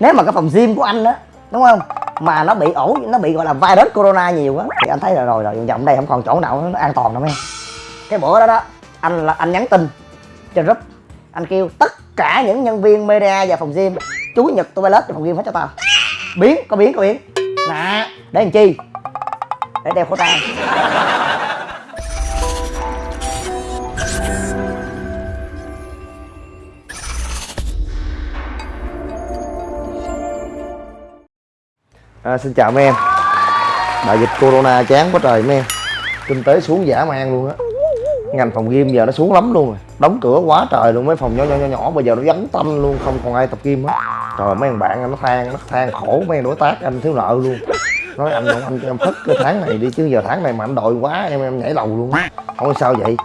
nếu mà cái phòng gym của anh đó đúng không? Mà nó bị ổ, nó bị gọi là virus corona nhiều quá thì anh thấy là rồi rồi, vòng đây không còn chỗ nào nó an toàn đâu em cái bữa đó đó, anh là, anh nhắn tin trên group. Anh kêu, tất cả những nhân viên media và phòng gym chú nhật toilet và phòng gym hết cho tao. Biến, có biến có biến. Nè, để làm chi? Để đeo khẩu trang. À, xin chào mấy em. Đại dịch corona chán quá trời mấy em. Kinh tế xuống giả man luôn á. Ngành phòng gym giờ nó xuống lắm luôn rồi. Đóng cửa quá trời luôn mấy phòng nhỏ nhỏ nhỏ nhỏ Bây giờ nó vắng tanh luôn không còn ai tập gym hết. Trời mấy thằng bạn anh nó than Nó than khổ mấy đối tác anh thiếu nợ luôn. Nói anh anh, anh cho em phất cái tháng này đi Chứ giờ tháng này mà anh đội quá em em nhảy lầu luôn. Không sao vậy.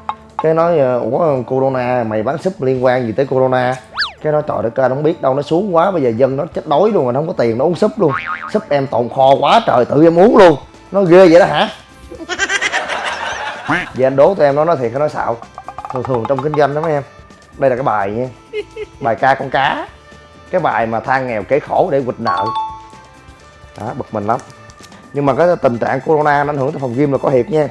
Cái nói ờ, Ủa corona mày bán súp liên quan gì tới corona? Cái đó trời đất ơi, nó không biết đâu, nó xuống quá, bây giờ dân nó chết đói luôn mà nó không có tiền, nó uống súp luôn. Súp em tồn kho quá trời, tự em uống luôn. Nó ghê vậy đó hả? Vậy anh đố tụi em nó nói thiệt, nó nói xạo. Thường thường trong kinh doanh đó mấy em. Đây là cái bài nha. Bài ca con cá. Cái bài mà than nghèo kể khổ để quỵt nợ. Đó, bực mình lắm. Nhưng mà cái tình trạng corona nó ảnh hưởng tới phòng gym là có thiệt nha.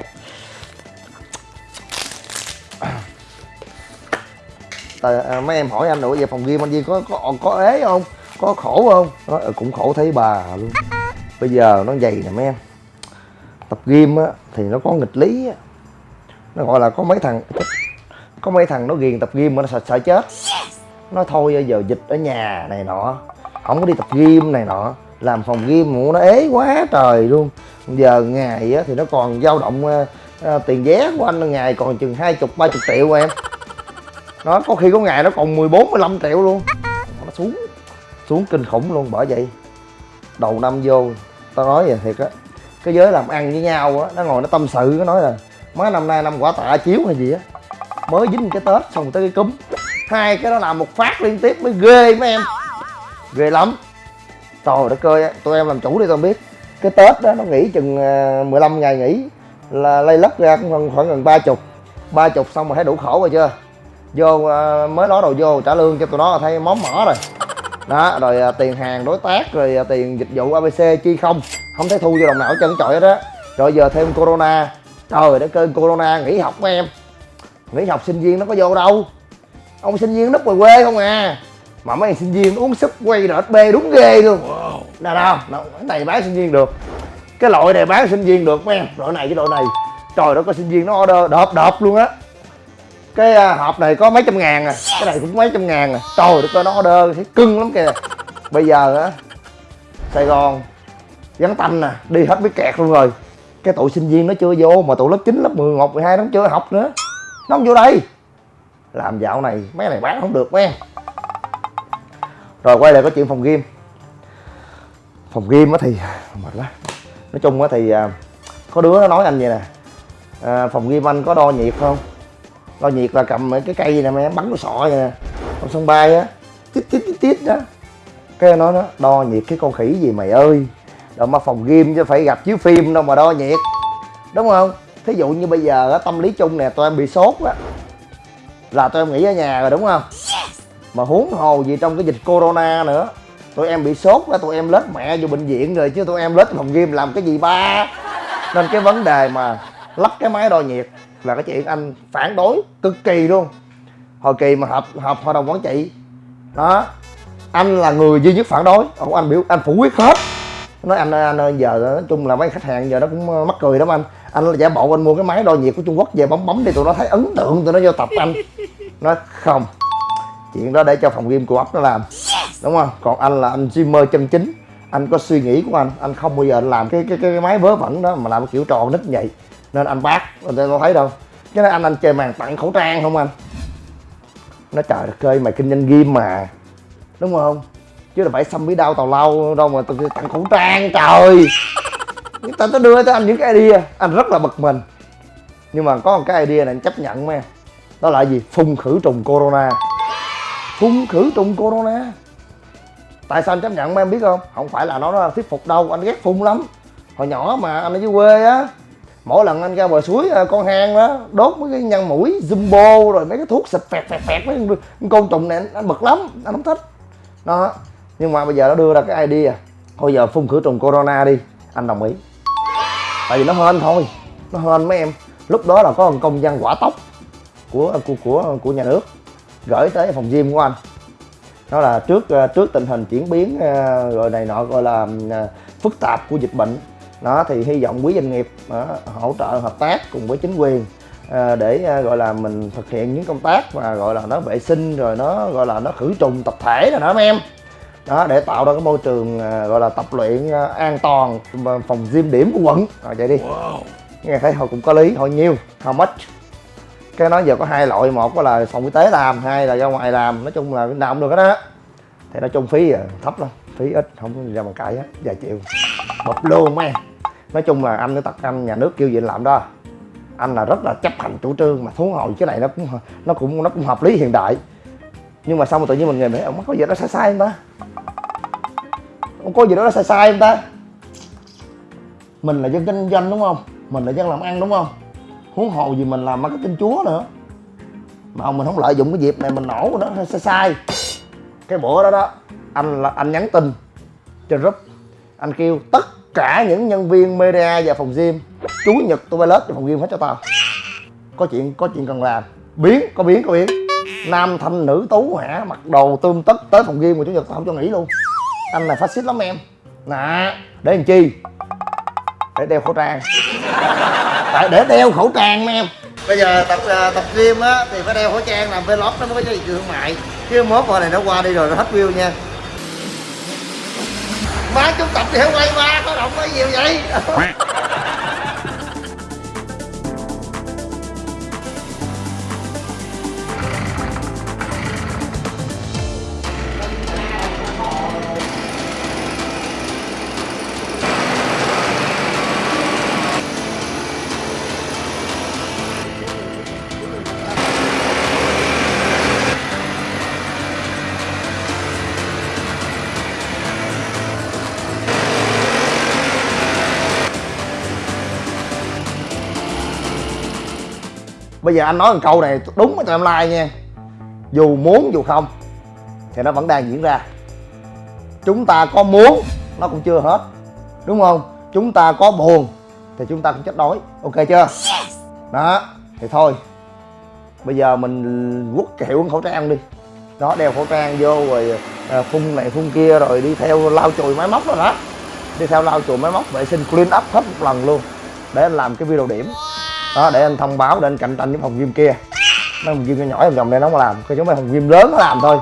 Tại, à, mấy em hỏi anh nữa về phòng gym anh Duy có có có ế không? Có khổ không? Nói "Ừ, cũng khổ thấy bà luôn. Bây giờ nó dày nè mấy em. Tập gym á thì nó có nghịch lý á. Nó gọi là có mấy thằng có mấy thằng nó ghiền tập gym mà nó sợ, sợ chết. Nó thôi ờ, giờ dịch ở nhà này nọ không có đi tập gym này nọ. Làm phòng gym mà nó ế quá trời luôn. Giờ ngày á thì nó còn dao động à, tiền vé của anh ngày còn chừng hai chục ba chục triệu em nó có khi có ngày nó còn 14 15 triệu luôn. Nó xuống xuống kinh khủng luôn bởi vậy đầu năm vô tao nói vậy thiệt á cái giới làm ăn với nhau á nó ngồi nó tâm sự nó nói là má năm nay năm quả tạ chiếu hay gì á mới dính cái tết xong tới cái cúm. Hai cái đó làm một phát liên tiếp mới ghê mấy em ghê lắm. Trời đất ơi tụi em làm chủ đi tao biết. Cái tết đó nó nghỉ chừng à, 15 ngày nghỉ là lây lất ra cũng khoảng, khoảng gần ba chục. Ba chục xong mà thấy đủ khổ rồi chưa? Vô à, mới đó đầu vô trả lương cho tụi nó là thấy món mỏ rồi. Đó rồi à, tiền hàng đối tác rồi à, tiền dịch vụ abc chi không. Không thấy thu vô đồng nào hết trơn trọi hết á rồi giờ thêm corona. Trời đất ơi corona nghỉ học của em. Nghỉ học sinh viên nó có vô đâu. Ông sinh viên núp ngoài quê không à. Mà mấy sinh viên uống súp quay rệt bê đúng ghê luôn. Nào nào, cái này bán sinh viên được. Cái loại này bán sinh viên được mấy em. Loại này cái loại này. Trời đó có sinh viên nó order đợp đợp luôn á cái à, hộp này có mấy trăm ngàn à. Cái này cũng mấy trăm ngàn à. Trời đất ơi nó order thấy cưng lắm kìa. Bây giờ á sài gòn vắng tanh nè đi hết mấy kẹt luôn rồi. Cái tụi sinh viên nó chưa vô mà tụi lớp 9, lớp 10, 11, 12 nó chưa học nữa. Nó không vô đây. Làm dạo này mấy này bán không được mấy. Rồi quay lại có chuyện phòng game, phòng game á thì mệt quá nói chung á thì à, có đứa nó nói anh vậy nè. À, phòng game anh có đo nhiệt không? Đo nhiệt là cầm cái cây này mà bắn cái sọ vậy nè. Trong sân bay á tít tít tít tít đó. Cái nó nó đo nhiệt cái con khỉ gì mày ơi. Đâu mà phòng gym chứ phải gặp chiếu phim đâu mà đo nhiệt. Đúng không? Thí dụ như bây giờ á tâm lý chung nè tụi em bị sốt á là tụi em nghỉ ở nhà rồi đúng không? Mà huống hồ gì trong cái dịch corona nữa tụi em bị sốt á tụi em lết mẹ vô bệnh viện rồi chứ tụi em lết phòng gym làm cái gì ba? Nên cái vấn đề mà lắp cái máy đo nhiệt là cái chuyện anh phản đối cực kỳ luôn. Hồi kỳ mà họp họp hội đồng quản trị, đó, anh là người duy nhất phản đối. Ông anh biểu, anh phủ quyết hết. Nói anh anh ơi, giờ nói chung là mấy khách hàng giờ nó cũng ờ, mắc cười lắm anh. Anh giả bộ anh mua cái máy đo nhiệt của trung quốc về bấm bấm đi tụi nó thấy ấn tượng, tụi nó vô tập anh. Nói không. Chuyện đó để cho phòng game của ấp nó làm. Đúng không? Còn anh là anh streamer chân chính. Anh có suy nghĩ của anh. Anh không bao giờ anh làm cái cái cái máy vớ vẩn đó mà làm kiểu tròn nít vậy nên anh bác, anh có thấy đâu. Cái đó anh anh chơi màn tặng khẩu trang không anh? Nó trời đất ơi, mày kinh doanh game mà. Đúng không? Chứ là phải xăm bí đau tàu lâu đâu mà tôi tặng khẩu trang, trời. Người ta nó đưa cho anh những cái idea. Anh rất là bực mình. Nhưng mà có một cái idea này anh chấp nhận mà. đó là gì? Phun khử trùng corona. Phun khử trùng corona. Tại sao anh chấp nhận mà em biết không? Không phải là nó nó thuyết phục đâu, anh ghét phun lắm. Hồi nhỏ mà, anh ở dưới quê á mỗi lần anh ra bờ suối à, con hang đó đốt mấy cái nhân mũi zumbo rồi mấy cái thuốc xịt phẹt phẹt phẹt mấy con côn trùng này anh, anh bực lắm anh không thích. Đó. Nhưng mà bây giờ nó đưa ra cái idea. Thôi giờ phun khử trùng corona đi anh đồng ý. Tại vì nó hên thôi nó hên mấy em. Lúc đó là có một công văn quả tốc của của của của nhà nước gửi tới phòng gym của anh. Đó là trước à, trước tình hình chuyển biến à, rồi này nọ gọi là phức tạp của dịch bệnh đó thì hy vọng quý doanh nghiệp đó, hỗ trợ hợp tác cùng với chính quyền ờ, để ờ, gọi là mình thực hiện những công tác mà gọi là nó vệ sinh rồi nó gọi là nó khử trùng tập thể rồi đó mấy em. Đó để tạo ra cái môi trường ờ, gọi là tập luyện ờ, an toàn phòng gym điểm của quận. Rồi vậy đi. Nghe thấy họ cũng có lý họ nhiêu how much? Cái nói giờ có hai loại một là phòng y tế làm hai là ra ngoài làm nói chung là nào cũng được hết đó thì nói chung phí à, thấp lắm phí ít không ra bằng cãi hết vài triệu bập luôn mấy em. Nói chung là anh với tật anh nhà nước kêu gì anh làm đó. Anh là rất là chấp hành chủ trương mà thú hồi cái này nó cũng nó cũng nó cũng hợp lý hiện đại. Nhưng mà xong rồi tự nhiên mình nghĩ ông có gì đó sai sai không ta? Ông có gì đó sai sai không ta? Mình là dân kinh doanh đúng không? Mình là dân làm ăn đúng không? Huống hồ gì mình làm marketing chúa nữa. Mà ông mình không lợi dụng cái dịp này mình nổ nó sai sai. Cái bữa đó đó, anh là, anh nhắn tin trên group anh kêu tất cả những nhân viên media và phòng gym chủ nhật tôi bay lớp cho phòng gym hết cho tao. Có chuyện có chuyện cần làm. Biến có biến có biến. Nam thanh nữ tú hả mặc đồ tươm tất tới phòng gym mà chủ nhật tao không cho nghỉ luôn. Anh là phát xít lắm em. Nè để làm chi? Để đeo khẩu trang. Tại để đeo khẩu trang mấy em. Bây giờ tập ờ, tập gym á thì phải đeo khẩu trang làm vlog nó mới có trị thương mại. Chứ mốt qua này nó qua đi rồi nó hết view nha má chúng tập thì quay ma có động cái gì vậy? Bây giờ anh nói một câu này đúng với tụi em like nha. Dù muốn dù không thì nó vẫn đang diễn ra. Chúng ta có muốn nó cũng chưa hết. Đúng không? Chúng ta có buồn thì chúng ta cũng chết đói. Ok chưa? Đó thì thôi. Bây giờ mình quất hiệu khẩu trang đi. Đó đeo khẩu trang vô rồi à, phun này phun kia rồi đi theo lau chùi máy móc rồi đó đi theo lau chùi máy móc vệ sinh clean up hết một lần luôn để anh làm cái video điểm đó, để anh thông báo để anh cạnh tranh với phòng gym kia. Mấy phòng gym nhỏ nhỏ vòng đây nó không làm, cái giống mấy phòng gym lớn nó làm thôi.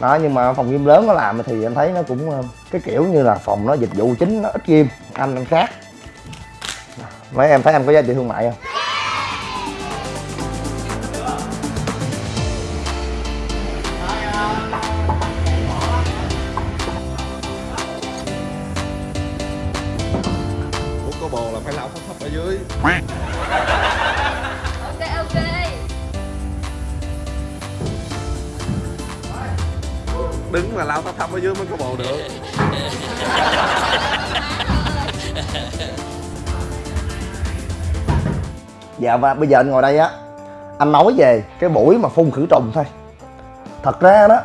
Đó, nhưng mà phòng gym lớn nó làm thì anh thấy nó cũng ờ, cái kiểu như là phòng nó dịch vụ chính, nó ít gym, anh anh khác. Mấy em thấy em có giá trị thương mại không? Ủa, có bồ là phải lau thấp thấp ở dưới ok ok. Đứng mà lau thấp thấp ở dưới mới có bồ được. Dạ và bây giờ anh ngồi đây á. Anh nói về cái buổi mà phun khử trùng thôi. Thật ra đó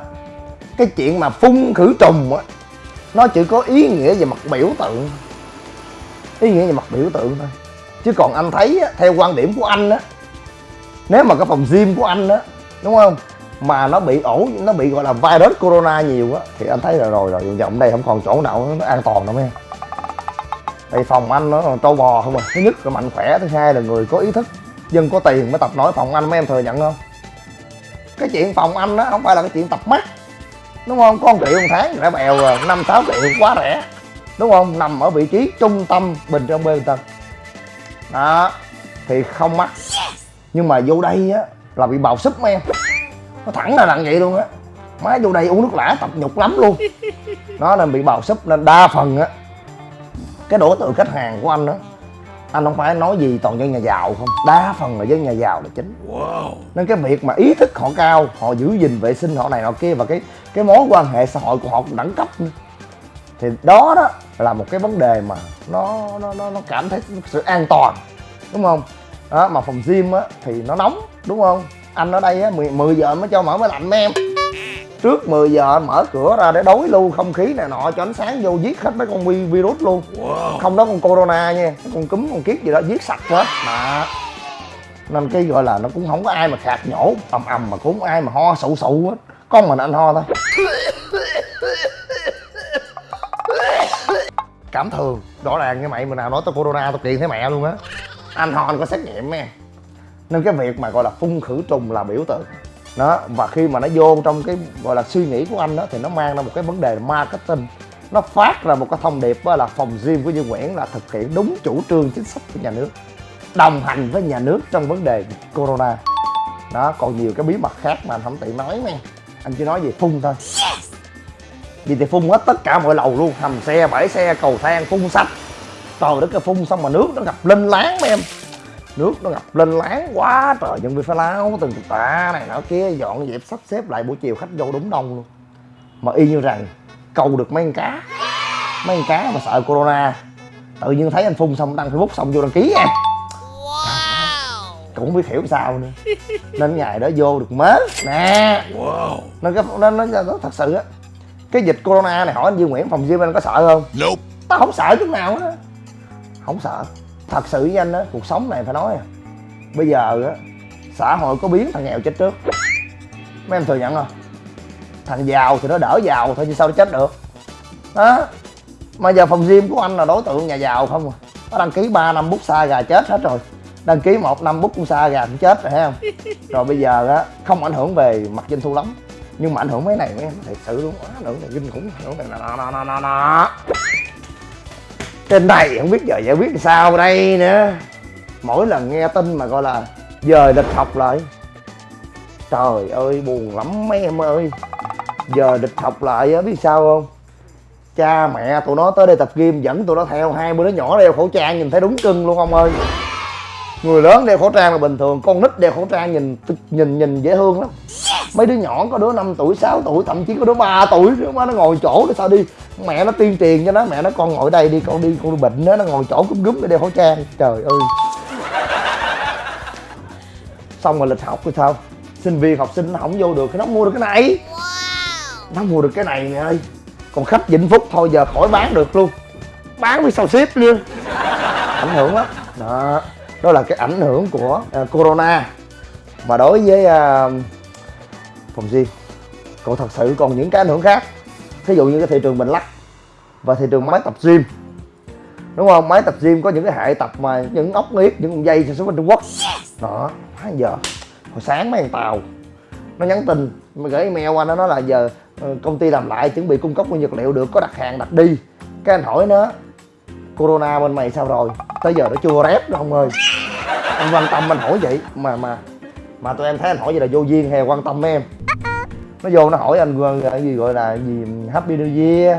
cái chuyện mà phun khử trùng á nó chỉ có ý nghĩa về mặt biểu tượng. Ý nghĩa về mặt biểu tượng thôi chứ còn anh thấy á, theo quan điểm của anh á nếu mà cái phòng gym của anh á đúng không? Mà nó bị ổ nó bị gọi là virus corona nhiều á thì anh thấy là rồi rồi vòng đây không còn chỗ nào nó an toàn đâu em tại phòng anh nó trâu bò không à. Thứ nhất là mạnh khỏe thứ hai là người có ý thức dân có tiền mới tập nổi phòng anh mấy em thừa nhận không? Cái chuyện phòng anh đó không phải là cái chuyện tập mắt đúng không? Con triệu một tháng rẻ bèo rồi năm sáu triệu quá rẻ đúng không? Nằm ở vị trí trung tâm bình trong bê tân đó thì không mắc. Nhưng mà vô đây á là bị bào súp em. Nó thẳng là nặng vậy luôn á. Má vô đây uống nước lã tập nhục lắm luôn. Nó nên bị bào súp nên đa phần á. Cái đối tượng khách hàng của anh đó anh không phải nói gì toàn dân nhà giàu không. Đa phần là dân nhà giàu là chính. Nên cái việc mà ý thức họ cao họ giữ gìn vệ sinh họ này họ kia và cái cái mối quan hệ xã hội của họ cũng đẳng cấp nữa. Thì đó đó là một cái vấn đề mà nó nó nó, nó cảm thấy sự an toàn đúng không? Đó mà phòng gym á thì nó nóng đúng không? Anh ở đây á 10, 10 giờ mới cho mở máy lạnh mấy em. Trước 10 giờ anh mở cửa ra để đối lưu không khí này nọ cho ánh sáng vô giết hết mấy con vi- virus luôn. Không đó con corona nha con cúm con kiết gì đó giết sạch hết. Đó nên cái gọi là nó cũng không có ai mà khạc nhổ ầm ầm mà cũng không ai mà ho sụ sụ hết. Con mình anh ho thôi cảm thường rõ ràng như mày mà nào nói tới corona, tao kiện thấy mẹ luôn á. Anh ho anh có xét nghiệm nè. Nên cái việc mà gọi là phun khử trùng là biểu tượng. Đó, và khi mà nó vô trong cái gọi là suy nghĩ của anh đó thì nó mang ra một cái vấn đề marketing. Nó phát ra một cái thông điệp đó là phòng gym của Dương Nguyễn là thực hiện đúng chủ trương chính sách của nhà nước, đồng hành với nhà nước trong vấn đề corona. Đó, còn nhiều cái bí mật khác mà anh không tiện nói nè anh chỉ nói về phun thôi vì thì phun hết tất cả mọi lầu luôn hầm xe bãi xe cầu thang phun sạch. Trời đất cái phun xong mà nước nó ngập lên láng mấy em. Nước nó ngập lên láng quá trời nhân viên phải lao từng tạ này nọ kia dọn dẹp sắp xếp lại buổi chiều khách vô đúng đông luôn. Mà y như rằng câu được mấy con cá mấy con cá mà sợ corona tự nhiên thấy anh phun xong đăng facebook xong vô đăng ký em cũng không biết hiểu sao nữa. Nên ngày đó vô được mớ. Nè. Nên cái nó, nó, nó thật sự á cái dịch corona này hỏi anh Dương Nguyễn phòng gym anh có sợ không? Nope. tao không sợ chút nào á. Không sợ. Thật sự với anh á cuộc sống này phải nói à. Bây giờ á xã hội có biến thằng nghèo chết trước. Mấy em thừa nhận không? Thằng giàu thì nó đỡ giàu thôi chứ sao nó chết được? Đó mà giờ phòng gym của anh là đối tượng nhà giàu không à? Nó đăng ký 3 năm bút xa gà chết hết rồi. Đăng ký một năm bút cũng xa gà cũng chết rồi thấy không? Rồi bây giờ á không ảnh hưởng về mặt doanh thu lắm nhưng mà ảnh hưởng mấy này mấy em thật sự luôn quá, ảnh hưởng này kinh khủng ảnh hưởng này nọ nọ nọ nọ nọ trên này không biết giờ giải quyết sao đây nữa. Mỗi lần nghe tin mà gọi là giờ lịch học lại. Trời ơi buồn lắm mấy em ơi. Giờ địch học lại á biết sao không? Cha mẹ tụi nó tới đây tập gym dẫn tụi nó theo hai đứa nhỏ đeo khẩu trang nhìn thấy đúng cưng luôn ông ơi. Người lớn đeo khẩu trang là bình thường con nít đeo khẩu trang nhìn nhìn nhìn dễ thương lắm mấy đứa nhỏ có đứa 5 tuổi 6 tuổi thậm chí có đứa 3 tuổi. Nữa mà nó ngồi chỗ để sao đi? Mẹ nó tuyên truyền cho nó mẹ nó con ngồi đây đi con đi con bệnh đó nó ngồi chỗ cúm gúm để đeo khẩu trang. Trời ơi. Xong rồi lịch học thì sao? Sinh viên học sinh nó không vô được nó mua được cái này. Nó mua được cái này nè ơi. Còn khách vĩnh phúc thôi giờ khỏi bán được luôn. Bán với sao ship luôn. Ảnh hưởng lắm. Đó. Đó là cái ảnh hưởng của à, corona. Và đối với à, phòng gym còn thật sự còn những cái ảnh hưởng khác. Thí dụ như cái thị trường mình lắc và thị trường máy tập gym. Đúng không? Máy tập gym có những cái hệ tập mà những ốc nghiết, những con dây sản xuất bên trung quốc. Đó quá giờ. Hồi sáng mấy thằng tàu. Nó nhắn tin, mà gửi email qua, nó nói là giờ ờ, công ty làm lại chuẩn bị cung cấp nguyên vật liệu được, có đặt hàng, đặt đi. Cái anh hỏi nó, corona bên mày sao rồi? Tới giờ nó chưa rép đâu ông ơi. Anh quan tâm, anh hỏi vậy. Mà mà mà tụi em thấy anh hỏi vậy là vô duyên hay quan tâm em nó vô nó hỏi anh à, cái gì gọi là gì happy new year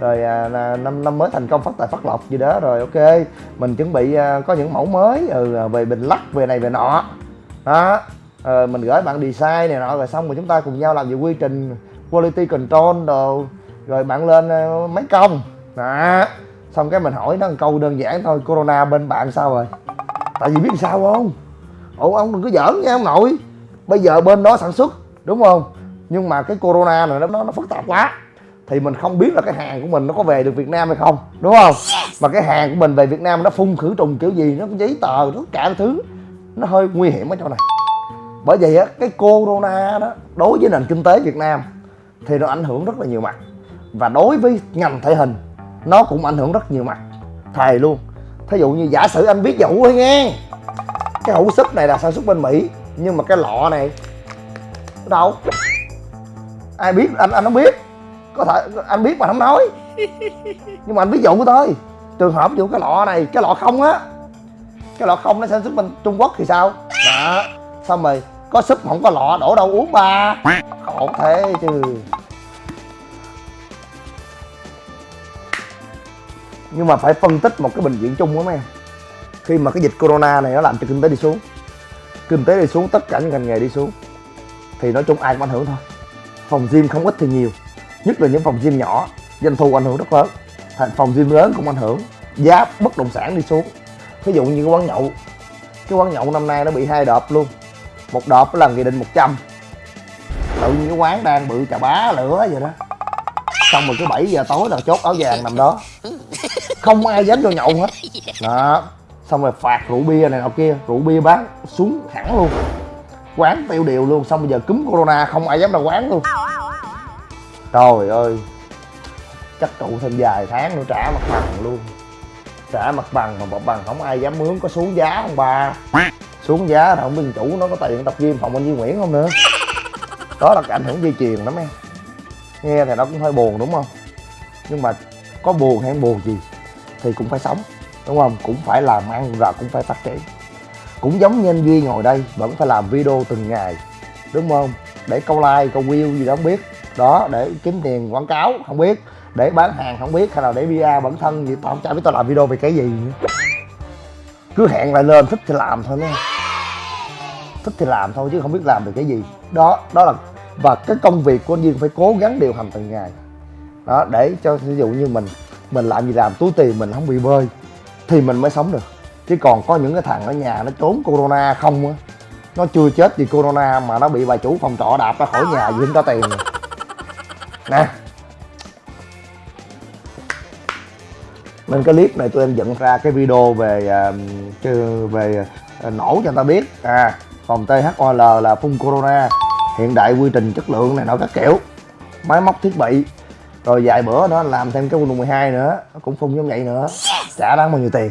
rồi à, là năm năm mới thành công phát tài phát lộc gì đó rồi ok mình chuẩn bị à, có những mẫu mới ừ, à, về bình lắc về này về nọ. Đó Ờ, mình gửi bạn design này nọ rồi xong rồi chúng ta cùng nhau làm về quy trình quality control đồ rồi bạn lên mấy máy công đó xong cái mình hỏi nó một câu đơn giản thôi corona bên bạn sao rồi? Tại vì biết sao không? Ủa ông đừng có giỡn nha ông nội. Bây giờ bên đó sản xuất đúng không? Nhưng mà cái corona này nó nó, phức tạp quá. Thì mình không biết là cái hàng của mình nó có về được Việt Nam hay không đúng không? Mà cái hàng của mình về Việt Nam nó phun khử trùng kiểu gì nó có giấy tờ tất cả thứ. Nó hơi nguy hiểm ở chỗ này. Bởi vậy á cái corona đó đối với nền kinh tế Việt Nam thì nó ảnh hưởng rất là nhiều mặt. Và đối với ngành thể hình nó cũng ảnh hưởng rất nhiều mặt. Thề luôn. Thí dụ như giả sử anh biết dụ thôi nghe cái hũ súp này là sản xuất bên mỹ nhưng mà cái lọ này đâu ai biết anh anh không biết. Có thể anh biết mà không nói. Nhưng mà anh ví dụ thôi trường hợp ví dụ cái lọ này cái lọ không á cái lọ không nó sản xuất bên trung quốc thì sao? Đó xong rồi có súp không có lọ đổ đâu uống ba. Khổ thế chứ. Nhưng mà phải phân tích một cái bệnh viện chung đó mấy em. Khi mà cái dịch corona này nó làm cho kinh tế đi xuống kinh tế đi xuống tất cả những ngành nghề đi xuống thì nói chung ai cũng ảnh hưởng thôi phòng gym không ít thì nhiều, nhất là những phòng gym nhỏ, doanh thu ảnh hưởng rất lớn. Thành phòng gym lớn cũng ảnh hưởng, giá bất động sản đi xuống. Ví dụ như cái quán nhậu, cái quán nhậu năm nay nó bị hai đợt luôn, một đợt là nghị định 100 tự nhiên cái quán đang bự chà bá lửa vậy đó. Xong rồi cái 7 giờ tối là chốt áo vàng nằm đó. Không ai dám vô nhậu hết. Đó, xong rồi phạt rượu bia này nọ kia, rượu bia bán xuống hẳn luôn quán tiêu điều luôn, xong bây giờ cúm corona không ai dám ra quán luôn. Trời ơi, chắc trụ thêm vài tháng nữa trả mặt bằng luôn. Trả mặt bằng mà mặt bằng không ai dám mướn, có xuống giá không ba xuống giá là không biết chủ nó có tiền tập gym phòng anh Duy Nguyễn không nữa. Đó là cái ảnh hưởng dây chuyền lắm em. Nghe thì nó cũng hơi buồn đúng không? Nhưng mà có buồn hay buồn gì thì cũng phải sống, đúng không? Cũng phải làm ăn và cũng phải phát triển cũng giống như anh Duy ngồi đây vẫn phải làm video từng ngày. Đúng không? Để câu like, câu view gì đó không biết. Đó, để kiếm tiền quảng cáo, không biết. Để bán hàng, không biết. Hay là để bia bản thân gì tao không chả biết tao làm video về cái gì nữa. Cứ hẹn lại lên, thích thì làm thôi nha. Thích thì làm thôi chứ không biết làm được cái gì. Đó đó là, và cái công việc của anh Duyên phải cố gắng điều hành từng ngày. Đó, để cho, ví dụ như mình mình làm gì làm, túi tiền mình không bị bơi, thì mình mới sống được chứ còn có những cái thằng ở nhà nó trốn corona không á nó chưa chết vì corona mà nó bị bà chủ phòng trọ đạp ra khỏi nhà vì không có tiền. Nè. Nên cái clip này tụi em dựng ra cái video về à, về à, nổ cho người ta biết. À phòng THOL là phun corona. Hiện đại quy trình chất lượng này nọ các kiểu. Máy móc thiết bị. Rồi vài bữa nữa làm thêm cái quân 12 nữa. Nó cũng phun giống vậy nữa. Chả đáng bao nhiêu tiền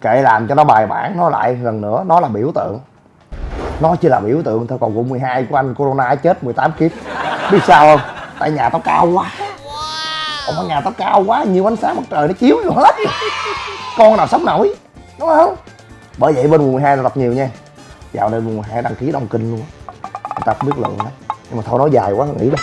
kệ làm cho nó bài bản nó lại lần nữa nó là biểu tượng. Nó chỉ là biểu tượng thôi còn quận 12 của anh corona chết 18 kiếp. Biết sao không? Tại nhà tao cao quá. Ủa nhà tao cao quá nhiều ánh sáng mặt trời nó chiếu vô hết. Con nào sống nổi đúng không? Bởi vậy bên quận 12 là đọc nhiều nha. Dạo này quận 12 đăng ký đông kinh luôn. Người ta không biết lượng đó. Nhưng mà thôi nói dài quá nghỉ đây